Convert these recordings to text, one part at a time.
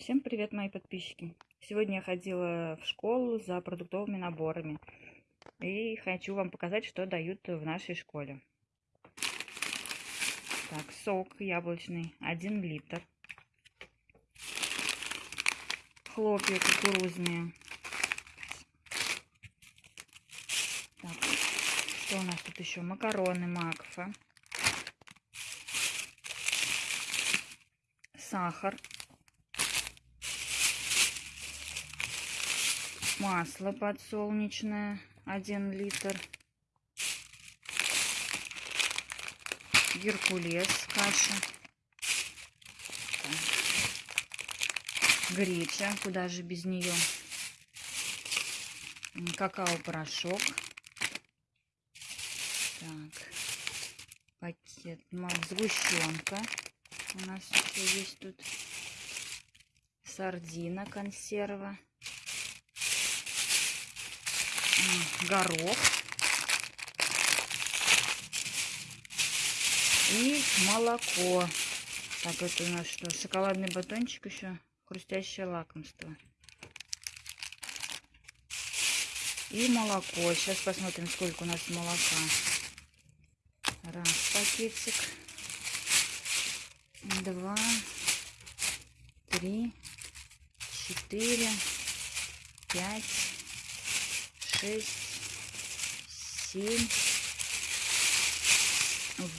Всем привет, мои подписчики! Сегодня я ходила в школу за продуктовыми наборами и хочу вам показать, что дают в нашей школе. Так, сок яблочный 1 литр, хлопья кукурузные. Так, что у нас тут еще? Макароны Макфа, сахар масло подсолнечное 1 литр. Геркулес каша. Греча куда же без нее? Какао порошок так пакет сгущенка у нас еще есть тут. Сардина консерва горох и молоко. Так, это у нас что? Шоколадный батончик еще, хрустящее лакомство. И молоко. Сейчас посмотрим, сколько у нас молока. Раз пакетик. Два. Три. Четыре. Пять шесть, семь,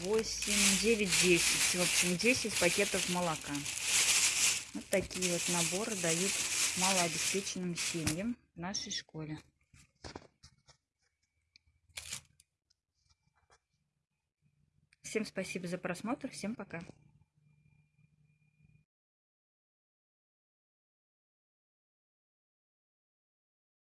восемь, девять, десять. В общем, 10 пакетов молока. Вот такие вот наборы дают малообеспеченным семьям в нашей школе. Всем спасибо за просмотр. Всем пока.